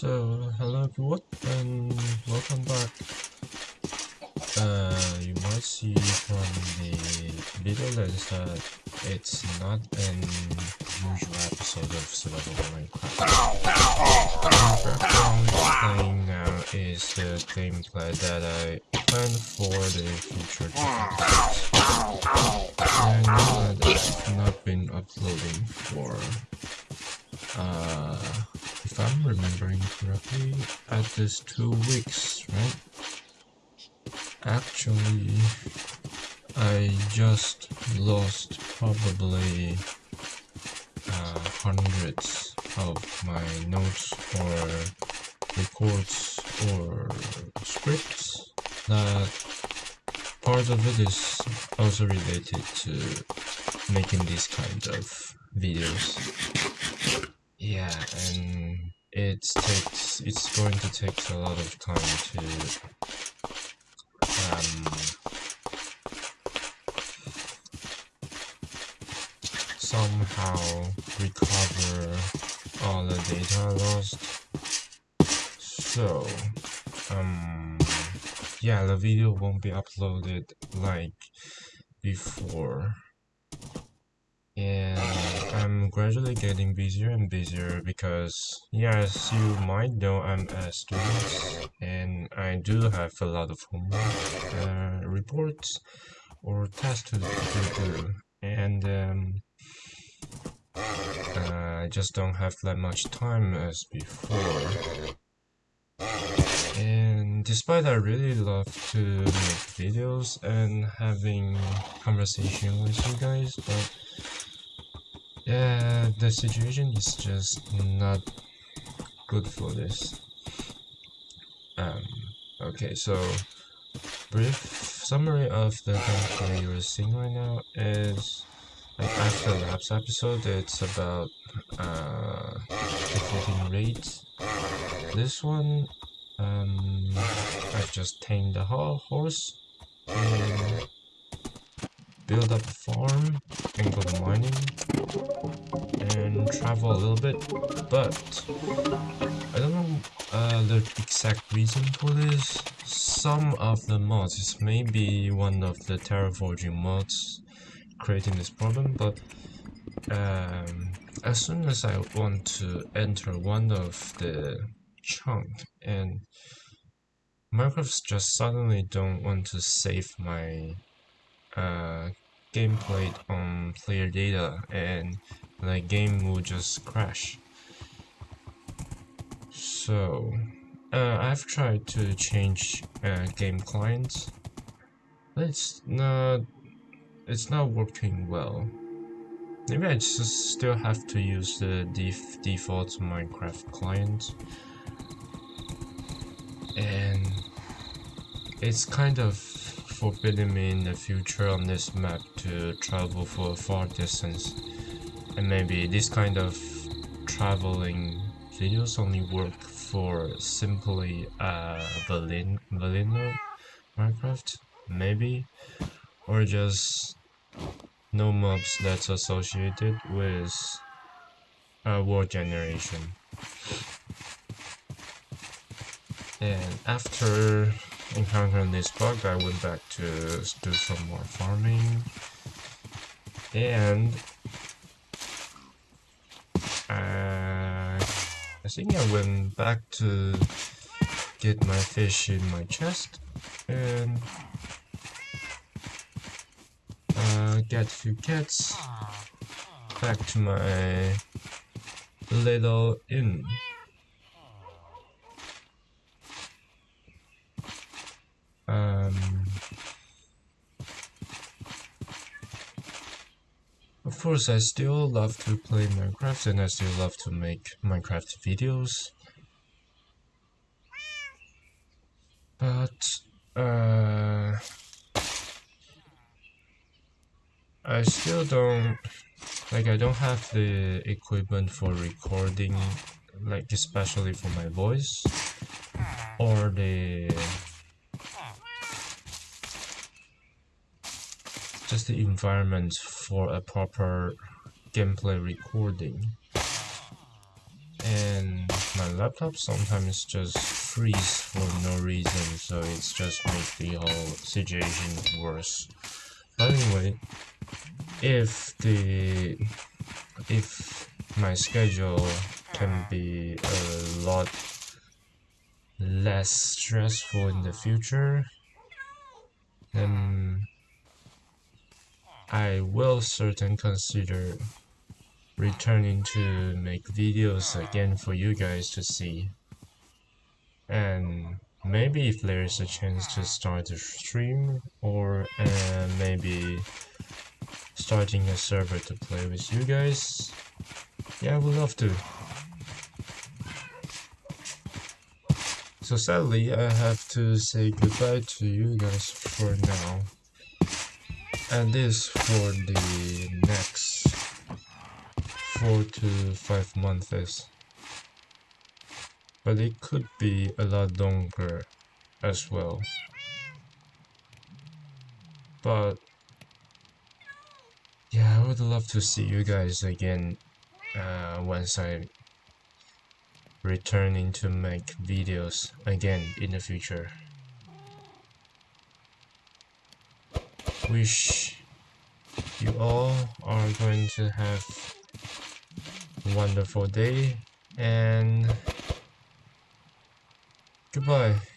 So, hello everyone, and welcome back. Uh, you might see from the video lens that it's not an usual episode of Survival Minecraft. The playing now is the gameplay that I planned for the future And I know that I've not been uploading for uh if I'm remembering correctly, at least two weeks, right? Actually, I just lost probably uh, hundreds of my notes or records or scripts that part of it is also related to making these kind of videos yeah and it takes it's going to take a lot of time to um, somehow recover all the data lost. So um yeah the video won't be uploaded like before and I'm gradually getting busier and busier because, yes, you might know I'm a student and I do have a lot of homework, uh, reports, or tests to, do, and um, I just don't have that much time as before. And despite I really love to make videos and having conversation with you guys, but yeah, the situation is just not good for this. Um, okay, so brief summary of the gameplay you're seeing right now is like after last episode, it's about uh, defeating raids. This one, um, I've just tamed the whole horse build up a farm and go mining and travel a little bit but I don't know uh, the exact reason for this. Some of the mods is maybe one of the terraforming mods creating this problem but um, as soon as I want to enter one of the chunk and Minecraft just suddenly don't want to save my uh, gameplay on player data and the game will just crash. So, uh, I've tried to change uh, game clients, it's not, it's not working well. Maybe I just still have to use the def default Minecraft client. And it's kind of forbidding me in the future on this map to travel for a far distance. And maybe this kind of traveling videos only work for simply uh, vanilla Minecraft, maybe, or just no mods that's associated with uh, world generation. And after encountering this bug, I went back to do some more farming. And uh, I think I went back to get my fish in my chest and uh, get a few cats back to my little inn. Of course, I still love to play Minecraft and I still love to make Minecraft videos. But, uh, I still don't, like I don't have the equipment for recording, like especially for my voice, or the just the environment for a proper gameplay recording. And my laptop sometimes just freeze for no reason, so it's just make the whole situation worse. But anyway, if the if my schedule can be a lot less stressful in the future, then I will certainly consider returning to make videos again for you guys to see. And maybe if there is a chance to start a stream or uh, maybe starting a server to play with you guys, yeah, I would love to. So sadly, I have to say goodbye to you guys for now. And this for the next 4 to 5 months. But it could be a lot longer as well. But yeah, I would love to see you guys again uh, once I returning to make videos again in the future. Wish you all are going to have a wonderful day and goodbye.